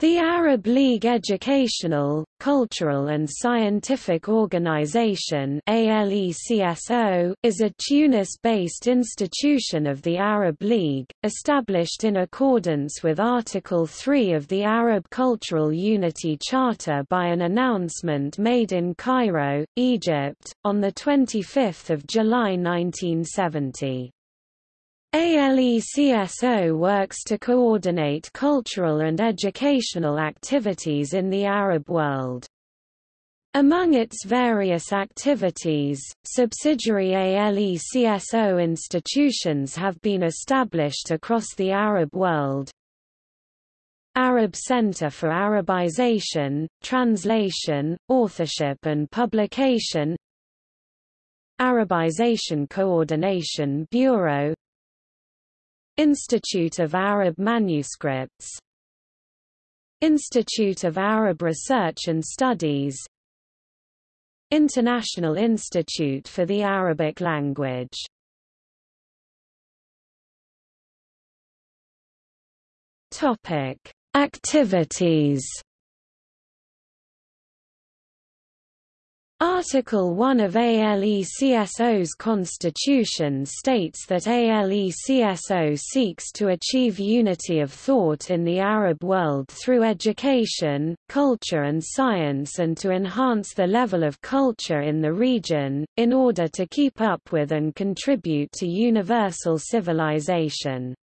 The Arab League Educational, Cultural and Scientific Organization is a Tunis-based institution of the Arab League, established in accordance with Article 3 of the Arab Cultural Unity Charter by an announcement made in Cairo, Egypt, on 25 July 1970. ALECSO works to coordinate cultural and educational activities in the Arab world. Among its various activities, subsidiary ALECSO institutions have been established across the Arab world. Arab Center for Arabization, Translation, Authorship and Publication Arabization Coordination Bureau Institute of Arab Manuscripts. Institute of Arab Research and Studies. International Institute for the Arabic Language. Topic: Activities Article 1 of ALECSO's constitution states that ALECSO seeks to achieve unity of thought in the Arab world through education, culture and science and to enhance the level of culture in the region, in order to keep up with and contribute to universal civilization.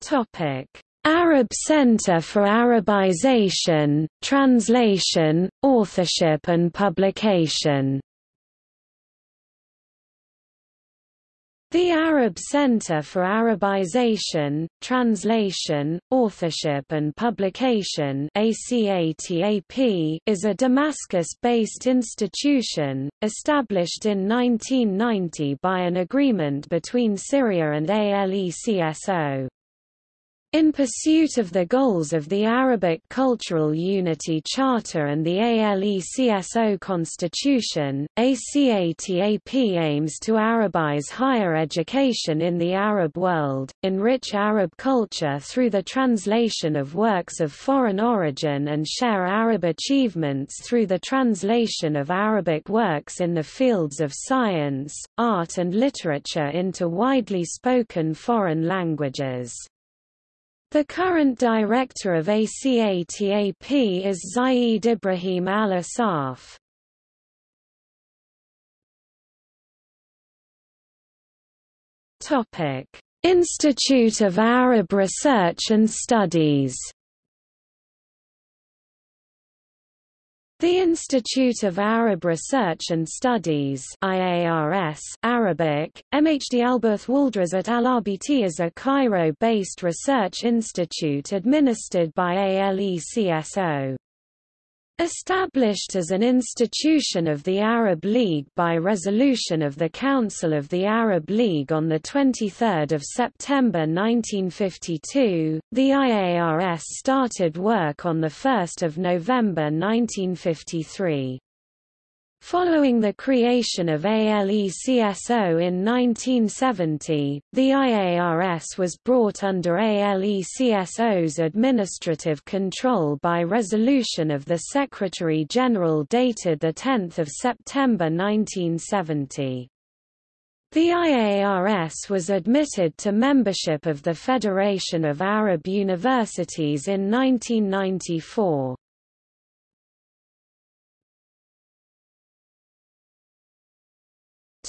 Topic Arab Center for Arabization, Translation, Authorship and Publication The Arab Center for Arabization, Translation, Authorship and Publication is a Damascus-based institution, established in 1990 by an agreement between Syria and ALECSO. In pursuit of the goals of the Arabic Cultural Unity Charter and the ALECSO Constitution, ACATAP aims to Arabize higher education in the Arab world, enrich Arab culture through the translation of works of foreign origin and share Arab achievements through the translation of Arabic works in the fields of science, art and literature into widely spoken foreign languages. The current director of ACATAP is Zaid Ibrahim Al-Asaf. Institute of Arab Research and Studies The Institute of Arab Research and Studies IARS Arabic, MHD Alberth Waldrazat Al-RBT is a Cairo-based research institute administered by ALECSO. Established as an institution of the Arab League by resolution of the Council of the Arab League on 23 September 1952, the IARS started work on 1 November 1953. Following the creation of ALECSO in 1970, the IARS was brought under ALECSO's administrative control by resolution of the Secretary-General dated 10 September 1970. The IARS was admitted to membership of the Federation of Arab Universities in 1994.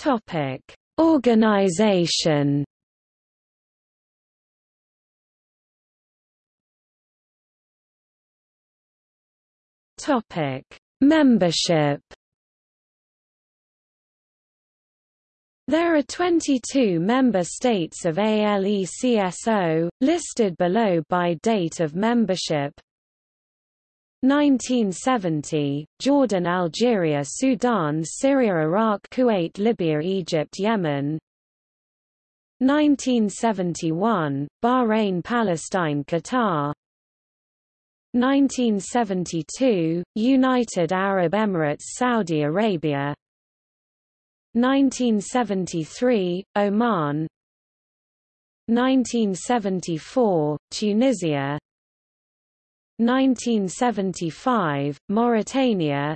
Topic: Organization. Topic: Membership. There are 22 member states of ALECSO, listed below by date of membership 1970, Jordan Algeria Sudan Syria Iraq Kuwait Libya Egypt Yemen. 1971, Bahrain Palestine Qatar. 1972, United Arab Emirates Saudi Arabia. 1973, Oman. 1974, Tunisia 1975, Mauritania.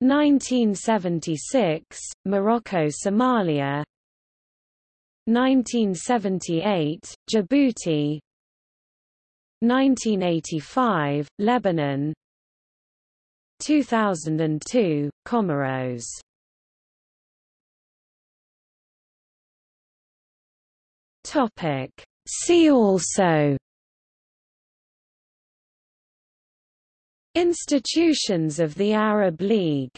1976, Morocco-Somalia 1978, Djibouti. 1985, Lebanon. 2002, Comoros. Topic. See also Institutions of the Arab League